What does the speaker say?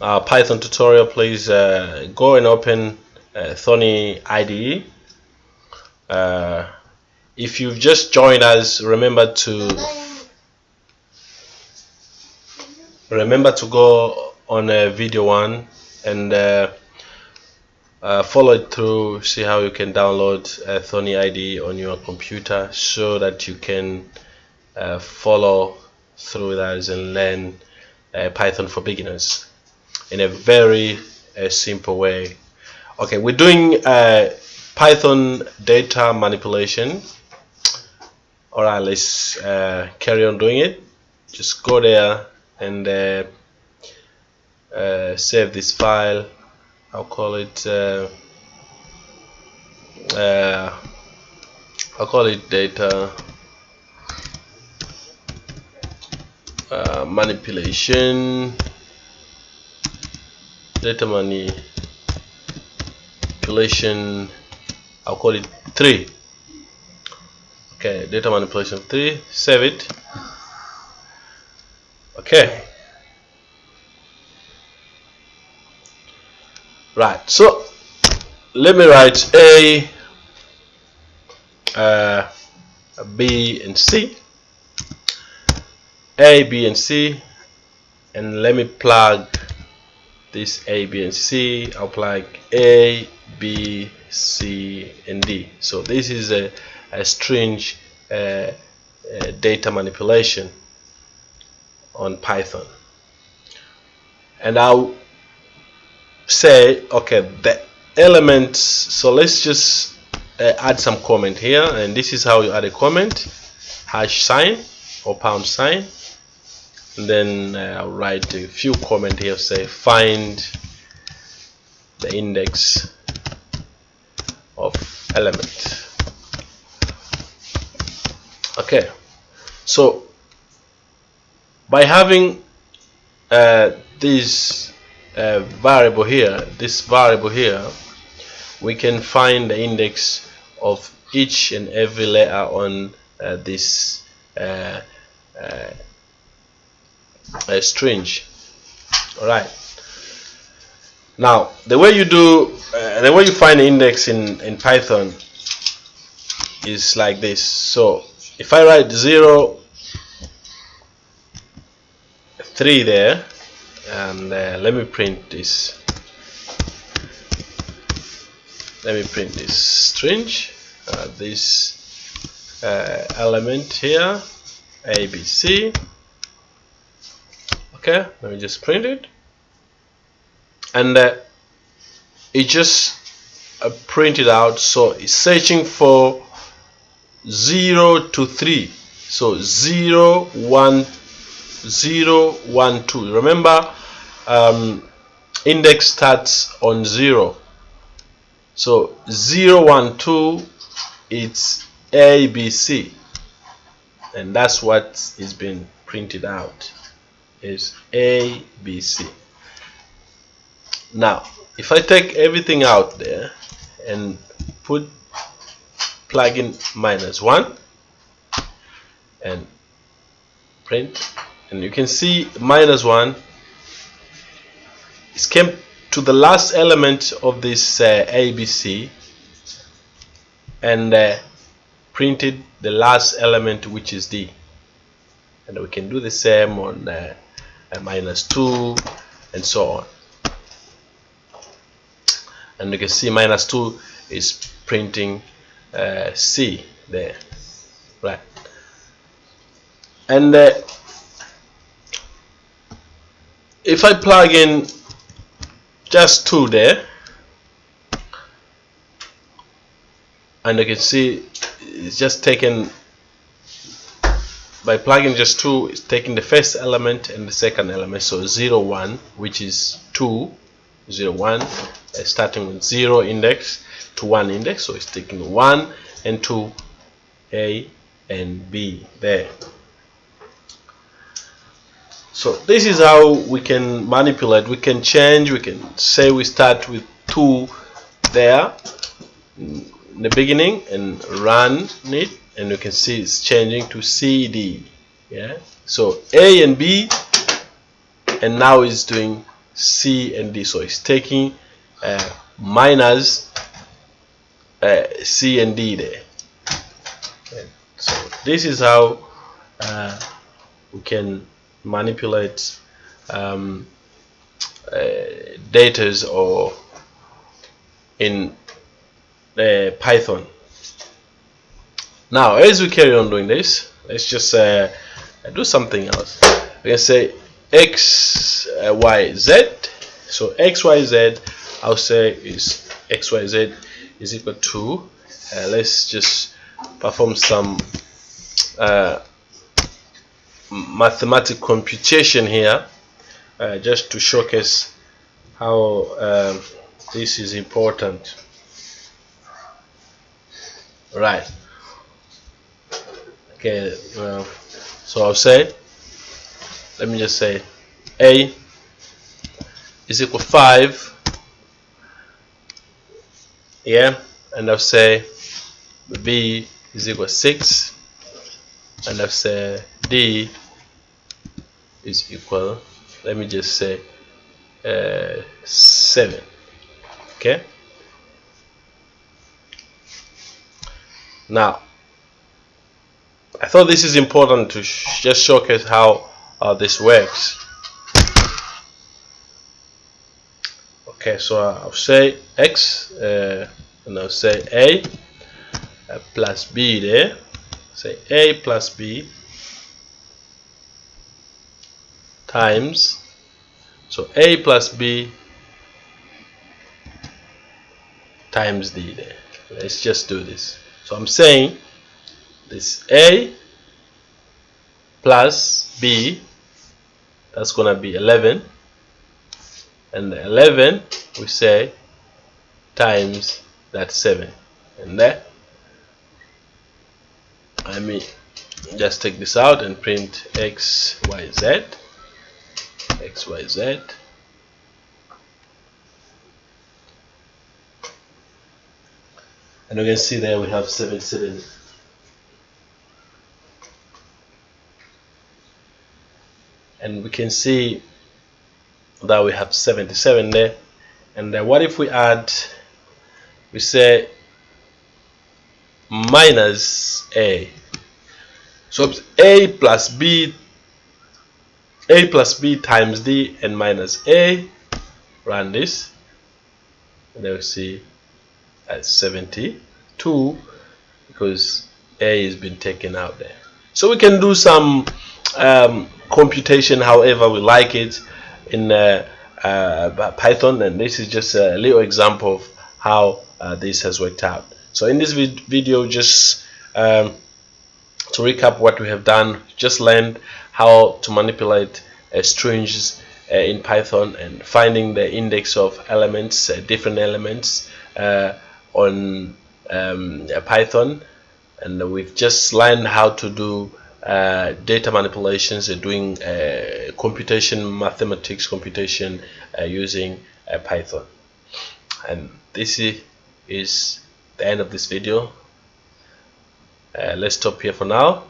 uh, Python tutorial, please uh, go and open uh, Thonny IDE. Uh, if you've just joined us, remember to remember to go on uh, video one and uh, uh, follow it through see how you can download uh, Thonny IDE on your computer so that you can uh, follow through that and learn uh, Python for beginners in a very uh, simple way. Okay we're doing uh, Python data manipulation. Alright let's carry on doing it. Just go there and save this file. I'll call it uh, uh, I'll call it data uh, manipulation data manipulation I'll call it 3 okay data manipulation 3 save it. Okay. Right so let me write a uh, B and C. A B and C and let me plug this A B and C plug A B C and D. So this is a, a string uh, uh, data manipulation on Python. And I'll say okay the elements so let's just uh, add some comment here and this is how you add a comment hash sign or pound sign then uh, I'll write a few comment here say find the index of element. Okay. So by having uh, these uh, variable here this variable here we can find the index of each and every letter on uh, this uh, uh, string alright. Now the way you do uh, the way you find the index in in Python is like this. So if I write 0 3 there and uh, let me print this. Let me print this string uh, this uh, element here ABC okay let me just print it. And uh, it just uh, printed out. So it's searching for 0 to 3 so 0 1 0 1 2 remember um, index starts on 0 so 0 1 2 it's ABC and that's what is being printed out is ABC now if I take everything out there and put plug in minus 1 and print and you can see minus 1 it came to the last element of this uh, ABC and uh, printed the last element which is D. And we can do the same on uh, minus 2 and so on. And you can see minus 2 is printing uh, C there right. And uh, if I plug in just two there and you can see it's just taken by plugging just two it's taking the first element and the second element. So 0 1 which is 2 0 1 uh, starting with 0 index to 1 index. So it's taking 1 and 2 A and B there. So this is how we can manipulate. We can change. We can say we start with 2 there in the beginning and run it and you can see it's changing to CD yeah? So A and B and now it's doing C and D. So it's taking uh, minus uh, C and D there. Okay. so this is how uh, we can manipulate um, uh, datas or in uh, Python. Now as we carry on doing this let's just uh, do something else. We can say x uh, y z. So x y z I'll say is x y z is equal to uh, let's just perform some uh, mathematical computation here uh, just to showcase how um, this is important right. Okay well, so I'll say let me just say a is equal 5 yeah and I'll say b is equal 6 and I'll say d is equal let me just say uh, 7 okay now I thought this is important to sh just showcase how uh, this works. Okay so I'll say x uh, and I'll say a uh, plus b there. Say a plus b times so a plus b times d there. Let's just do this so I'm saying this a plus b that's gonna be 11 and 11 we say times that 7 and that I mean, just take this out and print x y z. X y z and you can see there we have 77 and we can see that we have 77 there. And what if we add we say minus a? So a plus b a plus b times d and minus a run this. And then we see at 72 because a has been taken out there. So we can do some um, computation however we like it in uh, uh, Python and this is just a little example of how uh, this has worked out. So in this vid video just um, to recap what we have done just learned how to manipulate uh, strings uh, in Python and finding the index of elements uh, different elements uh, on um, Python and we've just learned how to do uh, data manipulations and doing uh, computation mathematics computation uh, using uh, Python. And this is the end of this video. Uh, let's stop here for now